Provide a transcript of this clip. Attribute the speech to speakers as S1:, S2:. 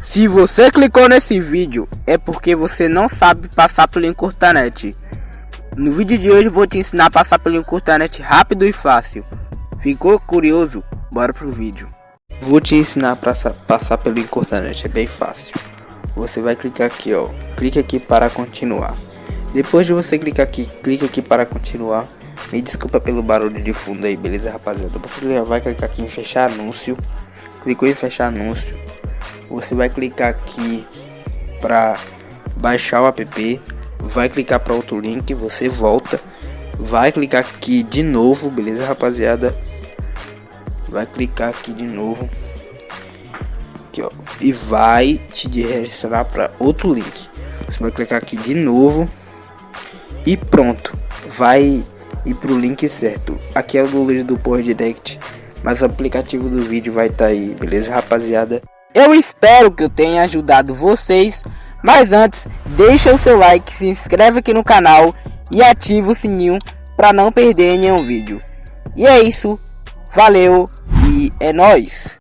S1: Se você clicou nesse vídeo, é porque você não sabe passar pelo Encurtanet. No vídeo de hoje vou te ensinar a passar pelo Encurtanet rápido e fácil. Ficou curioso? Bora pro vídeo. Vou te ensinar a passar, pelo Encurtanet, é bem fácil. Você vai clicar aqui, ó. Clique aqui para continuar. Depois de você clicar aqui, clique aqui para continuar. Me desculpa pelo barulho de fundo aí, beleza, rapaziada? Você vai clicar aqui em fechar anúncio. Clicou em fechar anúncio você vai clicar aqui para baixar o app, vai clicar para outro link, você volta, vai clicar aqui de novo, beleza, rapaziada? Vai clicar aqui de novo. Aqui, ó, e vai te direcionar para outro link. Você vai clicar aqui de novo e pronto. Vai ir pro link certo. Aqui é o do do Power Direct, mas o aplicativo do vídeo vai estar tá aí, beleza, rapaziada? Eu espero que eu tenha ajudado vocês, mas antes, deixa o seu like, se inscreve aqui no canal e ativa o sininho para não perder nenhum vídeo. E é isso, valeu e é nóis!